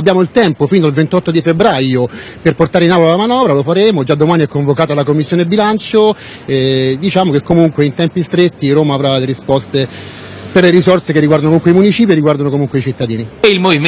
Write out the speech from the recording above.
Abbiamo il tempo fino al 28 di febbraio per portare in aula la manovra, lo faremo, già domani è convocata la commissione bilancio, e diciamo che comunque in tempi stretti Roma avrà le risposte per le risorse che riguardano comunque i municipi e riguardano comunque i cittadini.